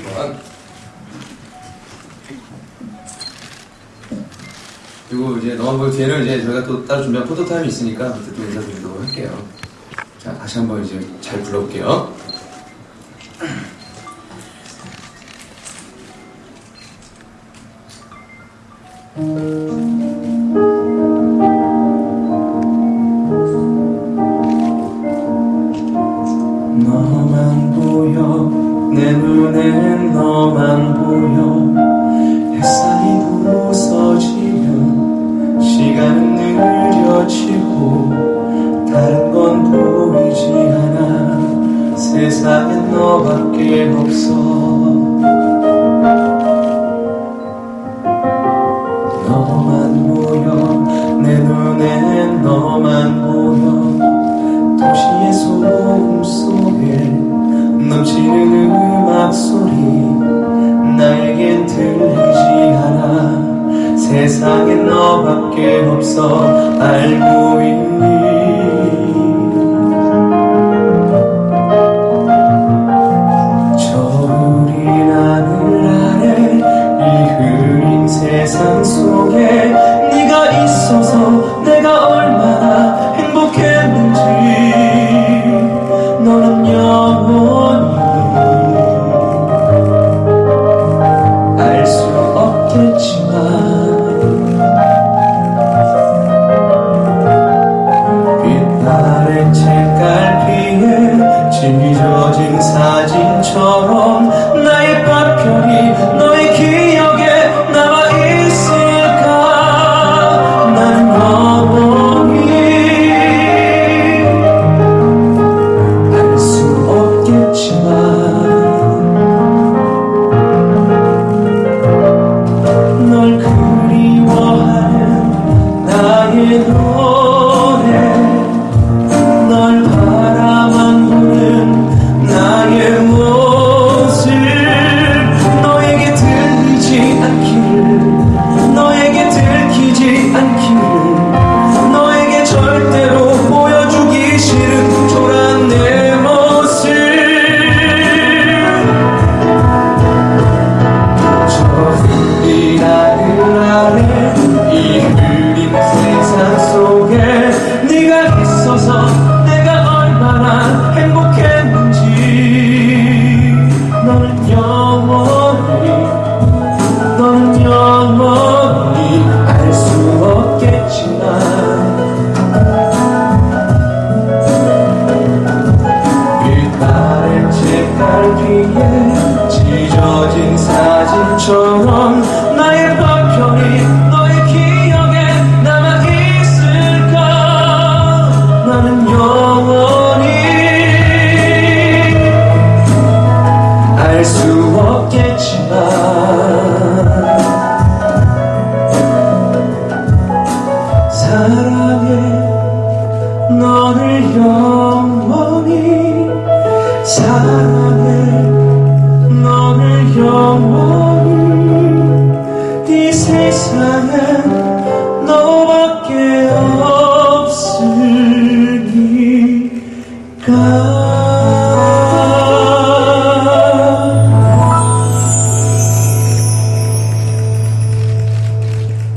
3번. 그리고 이제 보여 뒤에는 이제 저희가 또 따로 준비한 포토타임이 있으니까 그때 또 인사드리도록 할게요. 자, 다시 한번 이제 잘 불러볼게요. 너만 보여 내 눈엔 너만 보여. 햇살이 부서지면 시간은 느려지고 다른 건 보이지 않아. 세상엔 너밖에 없어. 너만 보여. 내 눈엔 너만 보여. 도시의 소음 음악 소리 나에겐 들리지 않아. 세상엔 너밖에 없어. 알고 있니? 저울이 하늘 아래 이 흐린 세상 속에 네가 있어서 내가 얼마나 행복했는지. 너는 영원 사진처럼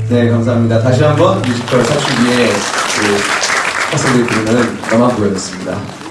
네 감사합니다. 다시 한번 뮤지컬 사춘기의 그 학생들이 부르는 너만 보였습니다